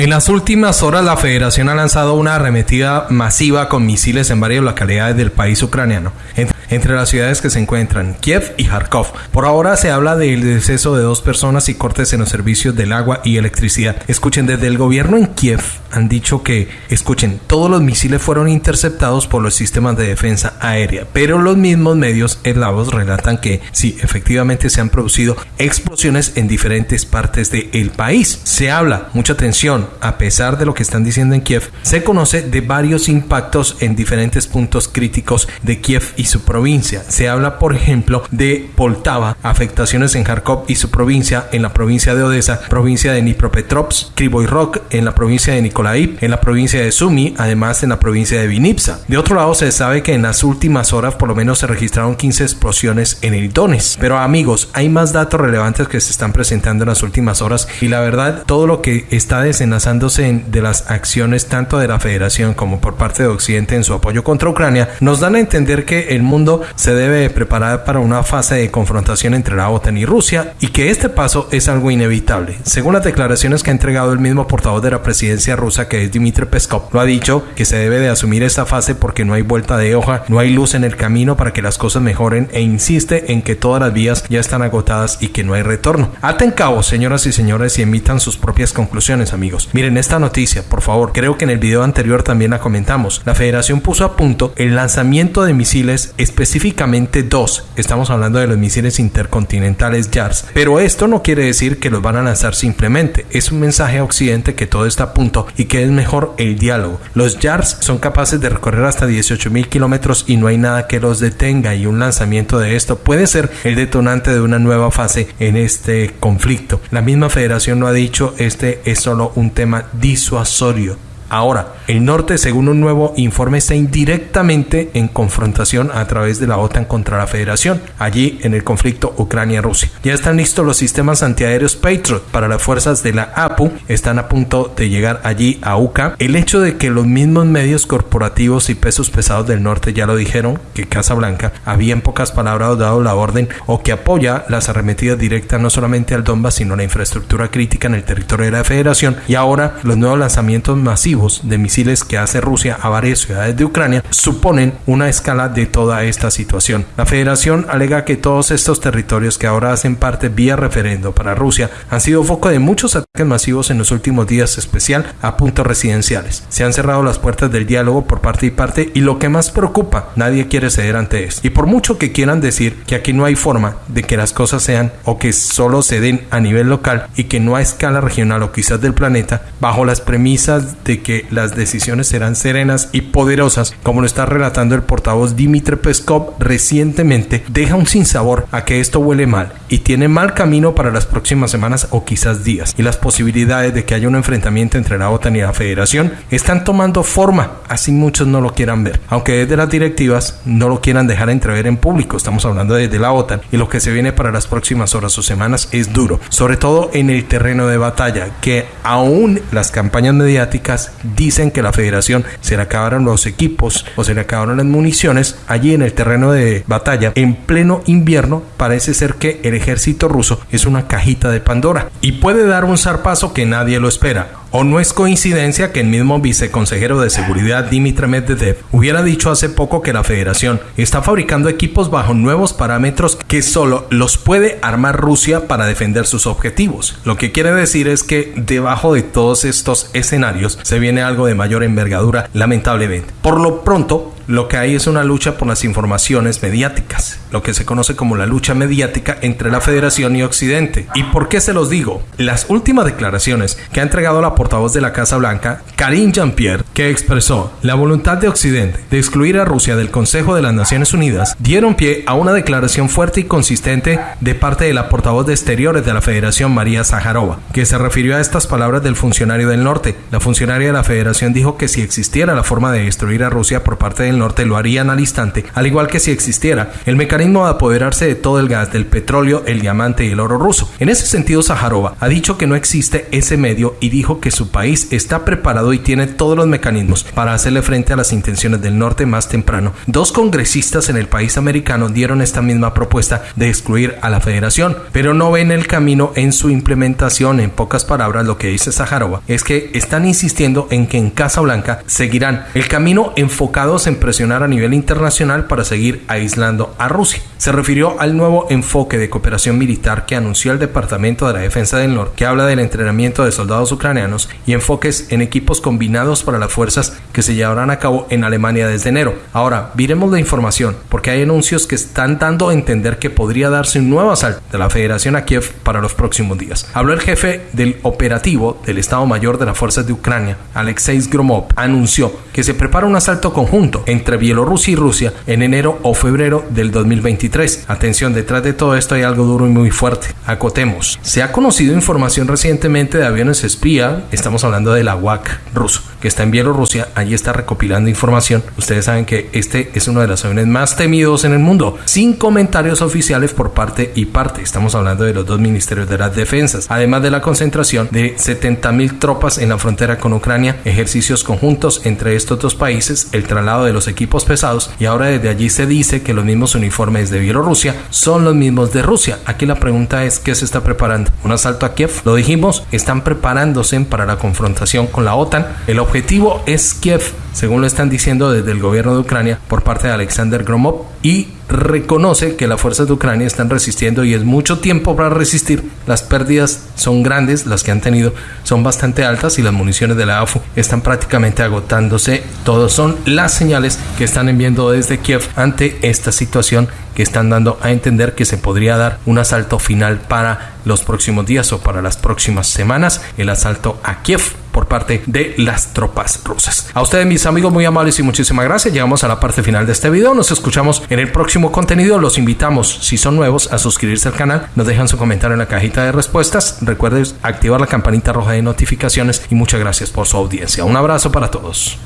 En las últimas horas la federación ha lanzado una arremetida masiva con misiles en varias localidades del país ucraniano, entre las ciudades que se encuentran Kiev y Kharkov. Por ahora se habla del deceso de dos personas y cortes en los servicios del agua y electricidad. Escuchen, desde el gobierno en Kiev han dicho que, escuchen, todos los misiles fueron interceptados por los sistemas de defensa aérea, pero los mismos medios eslavos relatan que sí, efectivamente se han producido explosiones en diferentes partes del país. Se habla, mucha atención, a pesar de lo que están diciendo en Kiev, se conoce de varios impactos en diferentes puntos críticos de Kiev y su provincia. Se habla, por ejemplo, de Poltava, afectaciones en Kharkov y su provincia, en la provincia de Odessa, provincia de Dnipropetrovsk, Krivoy Rock, en la provincia de Nikolaev, en la provincia de Sumy, además en la provincia de Vinipsa. De otro lado, se sabe que en las últimas horas por lo menos se registraron 15 explosiones en el Donetsk. Pero amigos, hay más datos relevantes que se están presentando en las últimas horas y la verdad, todo lo que está desenlazándose de las acciones tanto de la Federación como por parte de Occidente en su apoyo contra Ucrania, nos dan a entender que el mundo se debe preparar para una fase de confrontación entre la OTAN y Rusia y que este paso es algo inevitable. Según las declaraciones que ha entregado el mismo portavoz de la presidencia rusa que es Dmitry Peskov, lo ha dicho que se debe de asumir esta fase porque no hay vuelta de hoja, no hay luz en el camino para que las cosas mejoren e insiste en que todas las vías ya están agotadas y que no hay retorno. Aten cabo, señoras y señores, y emitan sus propias conclusiones, amigos. Miren esta noticia, por favor. Creo que en el video anterior también la comentamos. La federación puso a punto el lanzamiento de misiles, específicamente dos. Estamos hablando de los misiles intercontinentales JARS. Pero esto no quiere decir que los van a lanzar simplemente. Es un mensaje a Occidente que todo está a punto y que es mejor el diálogo. Los JARS son capaces de recorrer hasta 18 mil kilómetros y no hay nada que los detenga y un lanzamiento de esto puede ser el detonante de una nueva fase en este conflicto. La misma federación lo ha dicho, este es solo un tema disuasorio Ahora, el norte, según un nuevo informe, está indirectamente en confrontación a través de la OTAN contra la Federación, allí en el conflicto Ucrania-Rusia. Ya están listos los sistemas antiaéreos Patriot para las fuerzas de la APU, están a punto de llegar allí a UCA. El hecho de que los mismos medios corporativos y pesos pesados del norte ya lo dijeron, que Casa Blanca había en pocas palabras dado la orden o que apoya las arremetidas directas no solamente al Donbass, sino la infraestructura crítica en el territorio de la Federación y ahora los nuevos lanzamientos masivos de misiles que hace Rusia a varias ciudades de Ucrania suponen una escala de toda esta situación. La federación alega que todos estos territorios que ahora hacen parte vía referendo para Rusia han sido foco de muchos ataques masivos en los últimos días, especial a puntos residenciales. Se han cerrado las puertas del diálogo por parte y parte y lo que más preocupa, nadie quiere ceder ante esto. Y por mucho que quieran decir que aquí no hay forma de que las cosas sean o que solo se den a nivel local y que no a escala regional o quizás del planeta, bajo las premisas de que las decisiones serán serenas y poderosas, como lo está relatando el portavoz Dimitri Peskov recientemente, deja un sinsabor a que esto huele mal y tiene mal camino para las próximas semanas o quizás días. Y las posibilidades de que haya un enfrentamiento entre la OTAN y la Federación están tomando forma, así muchos no lo quieran ver. Aunque desde las directivas no lo quieran dejar entrever en público, estamos hablando desde la OTAN y lo que se viene para las próximas horas o semanas es duro, sobre todo en el terreno de batalla, que aún las campañas mediáticas dicen que la federación se le acabaron los equipos o se le acabaron las municiones allí en el terreno de batalla en pleno invierno parece ser que el ejército ruso es una cajita de Pandora y puede dar un zarpazo que nadie lo espera ¿O no es coincidencia que el mismo viceconsejero de seguridad Dmitry Medvedev hubiera dicho hace poco que la federación está fabricando equipos bajo nuevos parámetros que solo los puede armar Rusia para defender sus objetivos? Lo que quiere decir es que debajo de todos estos escenarios se viene algo de mayor envergadura, lamentablemente. Por lo pronto, lo que hay es una lucha por las informaciones mediáticas, lo que se conoce como la lucha mediática entre la Federación y Occidente. ¿Y por qué se los digo? Las últimas declaraciones que ha entregado la portavoz de la Casa Blanca, Karine Jean-Pierre, que expresó la voluntad de Occidente de excluir a Rusia del Consejo de las Naciones Unidas, dieron pie a una declaración fuerte y consistente de parte de la portavoz de Exteriores de la Federación, María Zaharova, que se refirió a estas palabras del funcionario del norte. La funcionaria de la Federación dijo que si existiera la forma de destruir a Rusia por parte de del Norte lo harían al instante, al igual que si existiera el mecanismo de apoderarse de todo el gas, del petróleo, el diamante y el oro ruso. En ese sentido, Zaharova ha dicho que no existe ese medio y dijo que su país está preparado y tiene todos los mecanismos para hacerle frente a las intenciones del norte más temprano. Dos congresistas en el país americano dieron esta misma propuesta de excluir a la federación, pero no ven el camino en su implementación. En pocas palabras, lo que dice Zaharova es que están insistiendo en que en Casa Blanca seguirán el camino enfocados en presionar a nivel internacional para seguir aislando a Rusia. Se refirió al nuevo enfoque de cooperación militar que anunció el Departamento de la Defensa del Norte, que habla del entrenamiento de soldados ucranianos y enfoques en equipos combinados para las fuerzas que se llevarán a cabo en Alemania desde enero. Ahora, viremos la información, porque hay anuncios que están dando a entender que podría darse un nuevo asalto de la Federación a Kiev para los próximos días. Habló el jefe del operativo del Estado Mayor de las Fuerzas de Ucrania, Alexei Gromov, anunció que se prepara un asalto conjunto entre Bielorrusia y Rusia en enero o febrero del 2023. Atención, detrás de todo esto hay algo duro y muy fuerte. Acotemos. Se ha conocido información recientemente de aviones espía, estamos hablando de la UAC ruso, que está en Bielorrusia, allí está recopilando información. Ustedes saben que este es uno de los aviones más temidos en el mundo, sin comentarios oficiales por parte y parte. Estamos hablando de los dos ministerios de las defensas, además de la concentración de 70 mil tropas en la frontera con Ucrania, ejercicios conjuntos entre estos dos países, el traslado de los equipos pesados y ahora desde allí se dice que los mismos uniformes de Bielorrusia son los mismos de Rusia. Aquí la pregunta es, ¿qué se está preparando? ¿Un asalto a Kiev? Lo dijimos, están preparándose para la confrontación con la OTAN. El objetivo es Kiev, según lo están diciendo desde el gobierno de Ucrania por parte de Alexander Gromov y reconoce que las fuerzas de Ucrania están resistiendo y es mucho tiempo para resistir. Las pérdidas son grandes, las que han tenido son bastante altas y las municiones de la AFU están prácticamente agotándose. Todos son las señales que están enviando desde Kiev ante esta situación que están dando a entender que se podría dar un asalto final para los próximos días o para las próximas semanas, el asalto a Kiev por parte de las tropas rusas. A ustedes mis amigos muy amables y muchísimas gracias. Llegamos a la parte final de este video. Nos escuchamos en el próximo contenido. Los invitamos, si son nuevos, a suscribirse al canal. Nos dejan su comentario en la cajita de respuestas. Recuerden activar la campanita roja de notificaciones y muchas gracias por su audiencia. Un abrazo para todos.